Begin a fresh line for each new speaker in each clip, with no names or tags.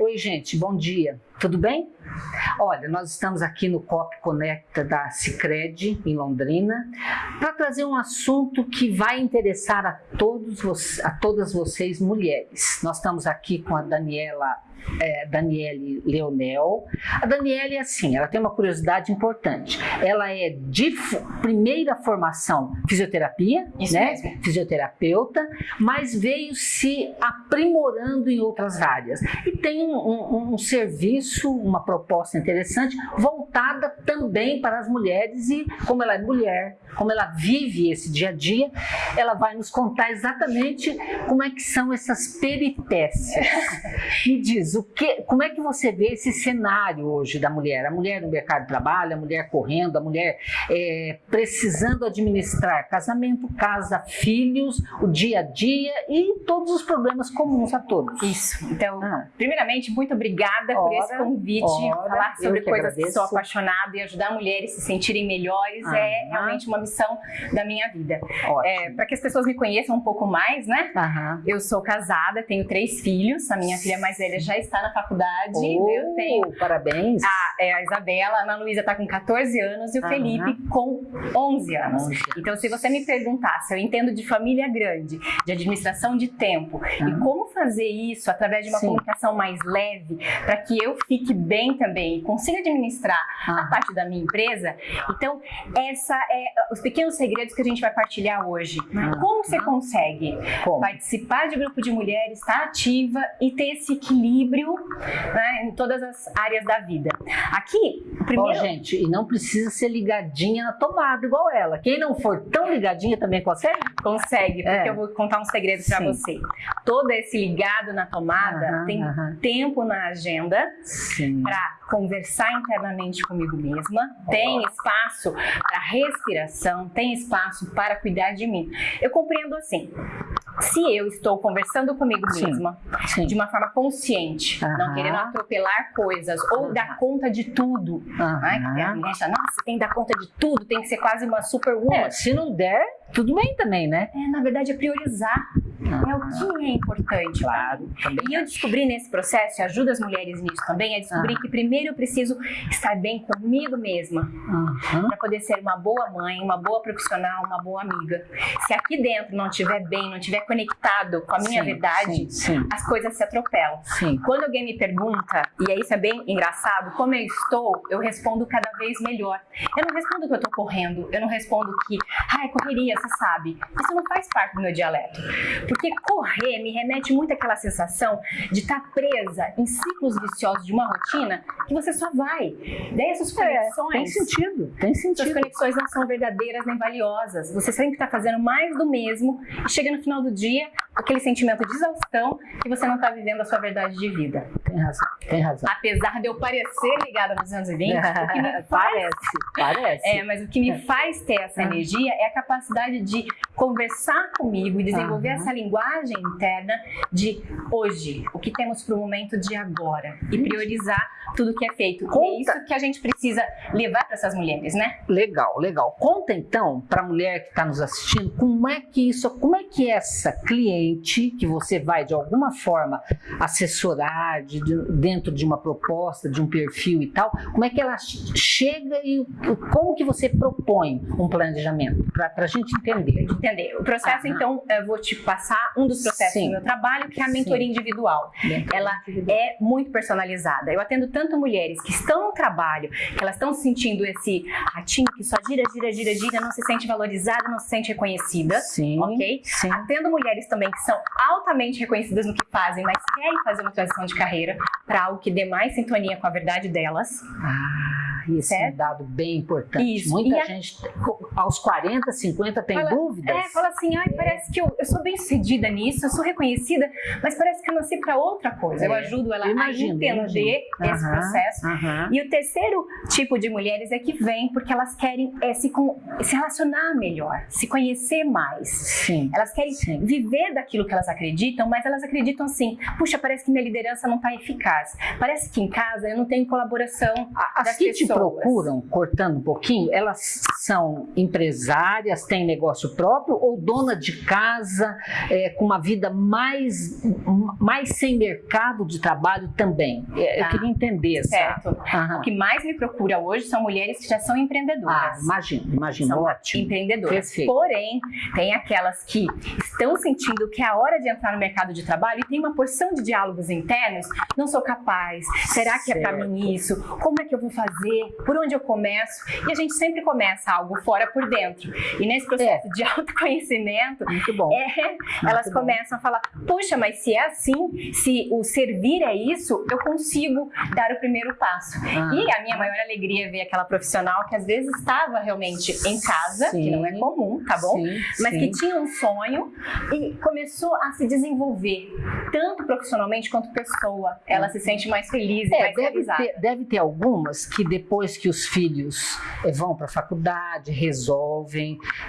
Oi, gente, bom dia. Tudo bem? Olha, nós estamos aqui no COP Conecta da Cicred, em Londrina, para trazer um assunto que vai interessar a, todos, a todas vocês mulheres. Nós estamos aqui com a Daniela é, Daniele Leonel. A Daniele é assim, ela tem uma curiosidade importante. Ela é de primeira formação fisioterapia, Isso né? Mesmo. Fisioterapeuta, mas veio se aprimorando em outras áreas. E tem um, um, um serviço, uma proposta interessante, voltada também para as mulheres e como ela é mulher, como ela vive esse dia a dia, ela vai nos contar exatamente como é que são essas peripécias. Me diz, o que, como é que você vê esse cenário hoje da mulher? A mulher no mercado de trabalho, a mulher correndo, a mulher é, precisando administrar casamento, casa, filhos, o dia a dia e todos os problemas comuns a todos.
Isso. Então, ah. primeiramente, muito obrigada ora, por esse convite. Ora, falar sobre que coisas agradeço. que sou apaixonada e ajudar mulheres a se sentirem melhores ah, é realmente uma missão da minha vida. É, Para que as pessoas me conheçam um pouco mais, né? Eu sou casada, tenho três filhos. A minha filha mais velha já está na faculdade.
Oh, eu tenho. Parabéns.
A, é, a Isabela, a Ana Luísa está com 14 anos e o Felipe com 11 anos. 11. Então, se você me perguntar se eu entendo de família grande, de administração de tempo e como fazer isso através de uma Sim. comunicação mais leve para que eu fique bem também e consiga administrar a parte da minha empresa, então essa é os pequenos segredos que a gente vai partilhar hoje. Como você consegue como? participar de grupo de mulheres, estar ativa e ter esse equilíbrio né, em todas as áreas da vida. Aqui,
primeiro... Oh, gente, e não precisa ser ligadinha na tomada igual ela. Quem não for tão ligadinha também consegue?
Consegue, porque é. eu vou contar um segredo para você. Todo esse ligado na tomada tem tempo na agenda para conversar internamente comigo mesma, tem espaço para respiração, tem espaço para cuidar de mim. Eu compreendo assim, se eu estou conversando comigo mesma sim. de uma forma consciente, uhum. não querendo atropelar coisas ou uhum. dar conta de tudo, uhum. né? a mulher nossa, tem que dar conta de tudo, tem que ser quase uma superwoman. É,
se não der, tudo bem também, né?
É, na verdade, é priorizar. É o que é importante.
Claro.
E eu descobri nesse processo, e ajuda as mulheres nisso também, é descobrir que primeiro eu preciso estar bem comigo mesma, para poder ser uma boa mãe, uma boa profissional, uma boa amiga. Se aqui dentro não estiver bem, não estiver conectado com a minha sim, verdade, sim, sim. as coisas se atropelam. Quando alguém me pergunta, e isso é bem engraçado, como eu estou, eu respondo cada vez melhor. Eu não respondo que eu estou correndo, eu não respondo que, ai, correria, você sabe. Isso não faz parte do meu dialeto. Porque correr me remete muito àquela sensação de estar tá presa em ciclos viciosos de uma rotina que você só vai. Daí essas conexões...
É, tem sentido, tem sentido.
Suas conexões não são verdadeiras nem valiosas. Você sempre está fazendo mais do mesmo e chega no final do dia aquele sentimento de exaustão que você não está vivendo a sua verdade de vida.
Tem razão, tem razão.
Apesar de eu parecer ligada nos anos 20, o
que me faz... Parece, parece.
É, mas o que me faz ter essa energia é a capacidade de conversar comigo e desenvolver uhum. essa linguagem interna de hoje, o que temos para o momento de agora e priorizar tudo que é feito. Conta. E é isso que a gente precisa levar para essas mulheres, né?
Legal, legal. Conta então para a mulher que está nos assistindo como é que isso, como é que essa cliente que você vai de alguma forma assessorar de, de, dentro de uma proposta, de um perfil e tal, como é que ela chega e como que você propõe um planejamento para a gente entender?
Entender. O processo, então, eu vou te passar um dos processos Sim. do meu trabalho, que é a mentoria Sim. individual. Ela é muito personalizada. Eu atendo tanto mulheres que estão no trabalho, que elas estão sentindo esse ratinho que só gira, gira, gira, gira, não se sente valorizada, não se sente reconhecida.
Sim.
Ok?
Sim.
Atendo mulheres também que são altamente reconhecidas no que fazem, mas querem fazer uma transição de carreira para algo que dê mais sintonia com a verdade delas.
Ah. Isso certo? é um dado bem importante. Isso. Muita e gente, a... aos 40, 50, tem
fala,
dúvidas.
É, fala assim, ai, parece que eu, eu sou bem sucedida nisso, eu sou reconhecida, mas parece que eu nasci para outra coisa. É. Eu ajudo ela imagino, a entender imagino. esse processo. E o terceiro tipo de mulheres é que vem porque elas querem é, se, com, se relacionar melhor, se conhecer mais.
Sim.
Elas querem
Sim.
viver daquilo que elas acreditam, mas elas acreditam assim, puxa, parece que minha liderança não está eficaz. Parece que em casa eu não tenho colaboração
As das que pessoas. te procuram, cortando um pouquinho, elas são empresárias, têm negócio próprio ou dona de casa é, com uma vida mais, mais sem mercado de trabalho também? É, tá. Eu queria entender.
Certo. Uhum. O que mais me procura hoje são mulheres que já são empreendedoras. Ah,
imagino, imagino. São ótimo.
empreendedoras. Perfeito. Porém, tem aquelas que estão sentindo que é a hora de entrar no mercado de trabalho e tem uma porção de diálogos internos. Não sou capaz. Será que certo. é para mim isso? Como é que eu vou fazer? Por onde eu começo? E a gente sempre começa algo fora por dentro. E nesse processo é. de autoconhecimento. É, Muito elas bom. começam a falar: puxa, mas se é assim, se o servir é isso, eu consigo dar o primeiro passo. Ah. E a minha maior alegria é ver aquela profissional que às vezes estava realmente em casa, sim. que não é comum, tá bom? Sim, mas sim. que tinha um sonho e começou a se desenvolver, tanto profissionalmente quanto pessoa. Ela se sente mais feliz e
é,
mais
deve
realizada.
Ter, deve ter algumas que depois que os filhos eh, vão para a faculdade, resolvem.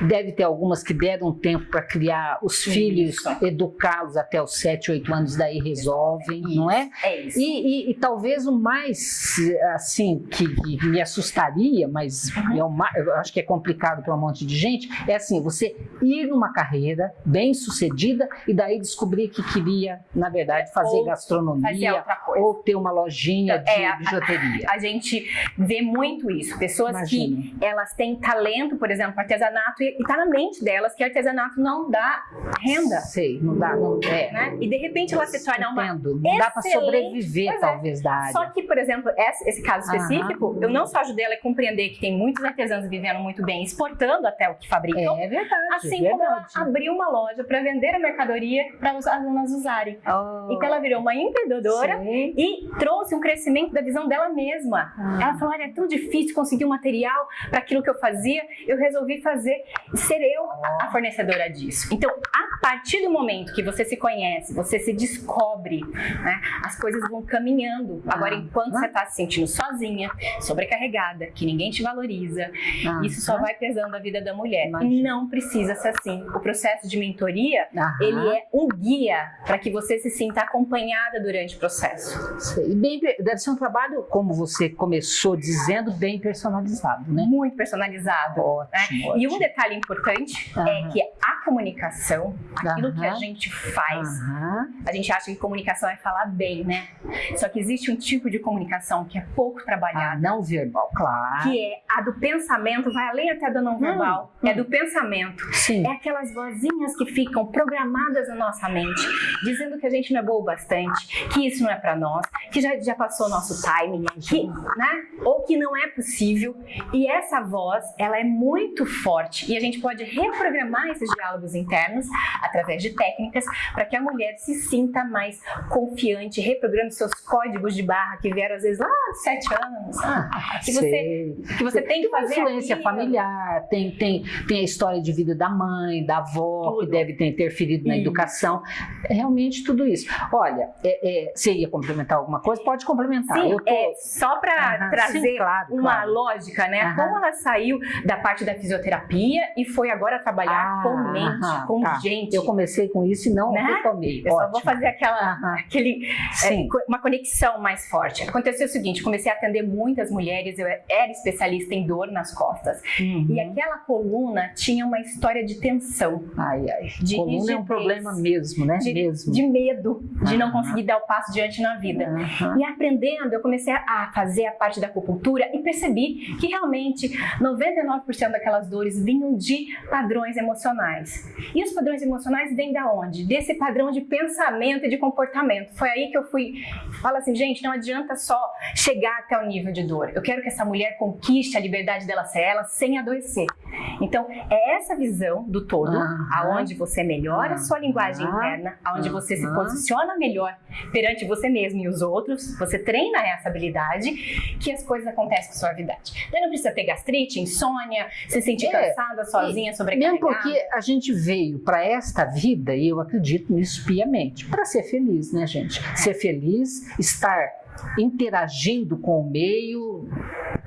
Deve ter algumas que deram tempo para criar os filhos, educá-los até os 7, 8 anos, daí resolvem, isso. não é?
É isso.
E, e, e, talvez o mais, assim, que, que me assustaria, mas uhum. é eu acho que é complicado para um monte de gente, é assim, você ir numa carreira bem sucedida e daí descobrir que queria, na verdade, fazer ou gastronomia ou ter uma lojinha então, de é, bijuteria.
A, a, gente vê muito isso. Pessoas Imagina. que elas têm talento, por exemplo, artesanato e está na mente delas que artesanato não dá renda.
Sei, não dá, não é.
Né? E de repente ela se torna uma Entendo.
Não dá para sobreviver, é. talvez, da área.
Só que, por exemplo, esse, caso específico, eu não só ajudei ela a compreender que tem muitos artesãos vivendo muito bem, exportando até o que fabricam.
É verdade.
Assim
verdade.
como ela abriu uma loja para vender a mercadoria para os alunos usarem. Oh. Então ela virou uma empreendedora Sim. e trouxe um crescimento da visão dela mesma. Ah. Ela falou: olha, é tão difícil conseguir um material para aquilo que eu fazia, eu resolvi fazer e ser eu a fornecedora disso. Então, a partir do momento que você se conhece, você se descobre, né, as coisas vão caminhando. Agora, ah. enquanto você está se sentindo sozinha, sobrecarregada, que ninguém te valoriza, ah. isso só vai pesando a vida da mulher. Não precisa ser assim. O processo de mentoria, ele é um guia para que você se sinta acompanhada durante o processo.
E bem, deve ser um trabalho, como você começou dizendo, bem personalizado, né?
Muito personalizado.
Ótimo,
né? E um detalhe importante é que a comunicação, aquilo que a gente faz, a gente acha que comunicação é falar bem, né? Só que existe um tipo de comunicação que é pouco trabalhada.
Ah, não verbal, claro.
Que é a do pensamento, vai além até do não verbal. Hum, é do pensamento.
Sim.
É aquelas vozinhas que ficam programadas na nossa mente, dizendo que a gente não é boa o bastante, que isso não é para nós, que já, já passou o nosso timing, que, né? Ou que não é possível. E essa voz, ela é muito forte e a gente pode reprogramar esses diálogos internos através de técnicas para que a mulher se sinta mais confiante, reprograme seus códigos de barra que vieram às vezes lá há sete anos. Ah, que, você, que você tem que fazer.
Influência aqui, familiar, tem, tem, tem a história de vida da mãe, da avó, tudo. que deve ter interferido na isso. educação. É realmente tudo isso. Olha, é, é, você ia complementar alguma coisa? Pode complementar.
Sim, tô... é, só para trazer sim, claro, uma claro. lógica, né? Como ela saiu da parte da fisioterapia e foi agora trabalhar ah, com mente, com tá. gente.
Eu comecei com isso e não né? retomei.
Eu Ótimo. só vou fazer aquela, aquele, é, uma conexão mais forte. Aconteceu o seguinte, comecei a atender muitas mulheres, eu era especialista em dor nas costas. Uhum. E aquela coluna tinha uma história de tensão.
Ai, ai. De coluna rigidez, é um problema mesmo, né?
De,
mesmo.
de medo de uhum. não conseguir dar o passo diante na vida. E aprendendo, eu comecei a fazer a parte da acupuntura e percebi que realmente 99% daquelas dores vinham de padrões emocionais. E os padrões emocionais vêm da onde? Desse padrão de pensamento e de comportamento. Foi aí que eu fui, fala assim, gente, não adianta só chegar até o nível de dor. Eu quero que essa mulher conquiste a liberdade dela ser ela sem adoecer. Então, é essa visão do todo, uhum. aonde você melhora a sua linguagem interna, aonde você se posiciona melhor perante você mesmo e os outros, você treina essa habilidade, que as coisas acontecem com suavidade. Daí não precisa ter gastrite, insônia, se sentir é, cansada, sozinha, sobrecarregada.
Mesmo porque a gente veio para esta vida, e eu acredito nisso piamente, para ser feliz, né, gente? Ser feliz, estar interagindo com o meio,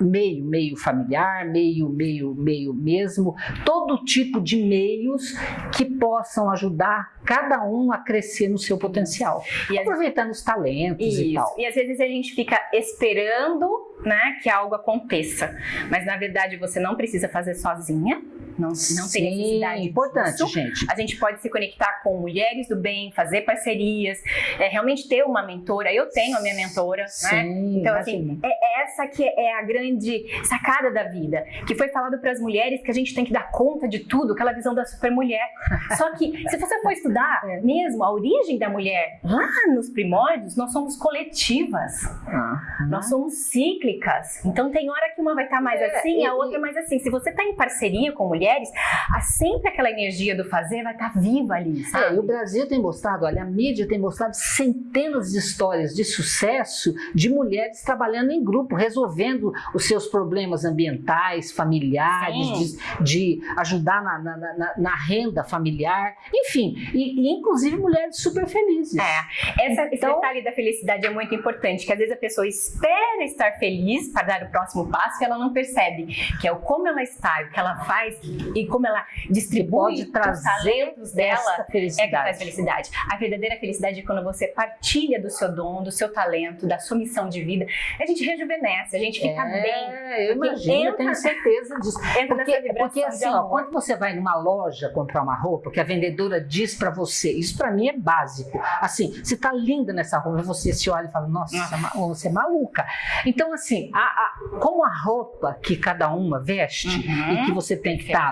meio, meio familiar, meio, meio, meio mesmo, todo tipo de meios que possam ajudar cada um a crescer no seu potencial, e aproveitando os talentos
isso.
e tal.
E às vezes a gente fica esperando né, que algo aconteça, mas na verdade você não precisa fazer sozinha, não, não tem necessidade.
É importante,
disso.
gente.
A gente pode se conectar com mulheres do bem, fazer parcerias, é, realmente ter uma mentora. Eu tenho a minha mentora, né?
Sim,
Então, assim,
imagina.
é essa que é a grande sacada da vida, que foi falado para as mulheres que a gente tem que dar conta de tudo, aquela visão da supermulher. Só que, se você for estudar
É.
mesmo a origem da mulher, lá nos primórdios, nós somos coletivas.
Aham.
Nós somos cíclicas. Então tem hora que uma vai estar mais
É,
assim,
e-
a outra mais assim. Se você está em parceria com mulheres, há sempre aquela energia do fazer vai estar viva ali,
É,
sabe?
e o Brasil tem mostrado, olha, a mídia tem mostrado centenas de histórias de sucesso de mulheres trabalhando em grupo, resolvendo os seus problemas ambientais, familiares, de, de ajudar na, na- na- na renda familiar, enfim, e, e inclusive mulheres super felizes.
É, essa, esse
Então-
detalhe da felicidade é muito importante, que às vezes a pessoa espera estar feliz para dar o próximo passo e ela não percebe, que é o como ela está, o que ela faz e como ela distribui os talentos dela. É que traz felicidade. A verdadeira felicidade é quando você partilha do seu dom, do seu talento, da sua missão de vida. A gente rejuvenesce, a gente fica bem.
É, eu
Porque
imagino, eu
entra-
tenho certeza disso.
Entra
Porque,
nessa
porque assim, ó, quando você vai numa loja comprar uma roupa, que a vendedora diz pra você, isso pra mim é básico. Assim, você tá linda nessa roupa, você se olha e fala, nossa,
Ah.
você é ma- você é maluca. Então, assim, a- a- como a roupa que cada uma veste
Uhum.
e que você tem que estar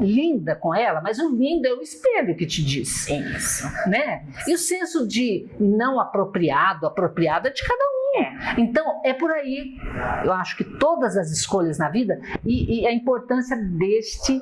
linda com ela, mas o lindo é o espelho que te diz,
Isso.
né? E o senso de não apropriado, apropriado é de cada um.
É.
Então, é por aí, eu acho que todas as escolhas na vida e, e a importância deste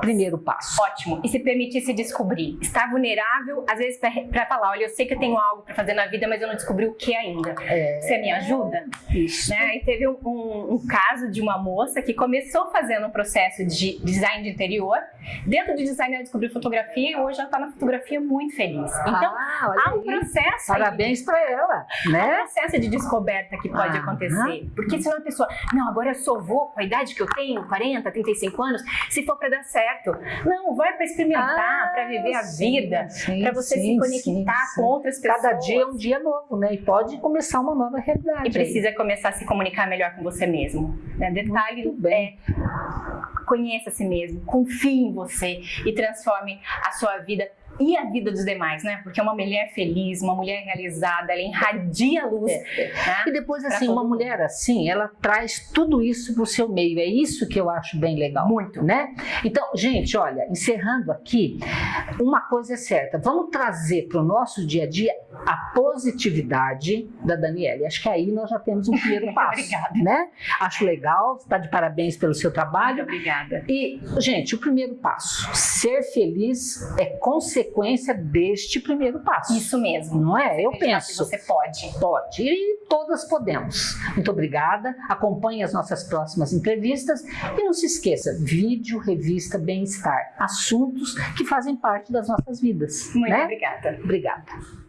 primeiro passo.
Ótimo. E se permitir se descobrir. Estar vulnerável, às vezes, para falar: olha, eu sei que eu tenho algo para fazer na vida, mas eu não descobri o que ainda.
É,
Você me ajuda?
isso.
Né? E teve um, um- um caso de uma moça que começou fazendo um processo de design de interior. Dentro de design, ela descobriu fotografia e hoje ela está na fotografia muito feliz. Então,
Ah,
há um
aí.
processo. aí
Parabéns para ela,
Há um
né?
processo de descoberta que pode
Ah,
acontecer. Porque senão a pessoa, não, agora eu sou vô com a idade que eu tenho, 40, 35 anos, se for para dar certo. Não, vai para experimentar, para viver a
Ah, sim,
vida, para você
sim,
se conectar
sim,
com outras pessoas.
Cada dia é um dia novo, né? E pode começar uma nova realidade.
E
aí.
precisa começar a se comunicar melhor com você mesmo. Né? Detalhe
Muito bem.
é conheça a si mesmo, confie em você e transforme a sua vida e a vida dos demais, né? Porque uma mulher feliz, uma mulher realizada, ela irradia a luz.
É,
né?
E depois, assim, uma mulher assim, ela traz tudo isso pro seu meio. É isso que eu acho bem legal.
Muito.
Né? Então, gente, olha, encerrando aqui, uma coisa é certa. Vamos trazer para o nosso dia a dia a positividade da Daniela. Acho que aí nós já temos um primeiro passo.
Obrigada.
Né? Acho legal, está de parabéns pelo seu
Muito
trabalho.
obrigada.
E, gente, o primeiro passo, ser feliz é consequência deste primeiro passo.
Isso mesmo.
Não é? Eu
Acreditar
penso.
você pode.
Pode. E todas podemos. Muito obrigada. Acompanhe as nossas próximas entrevistas e não se esqueça, vídeo, revista Bem-Estar. Assuntos que fazem parte das nossas vidas.
Muito
né?
obrigada.
Obrigada.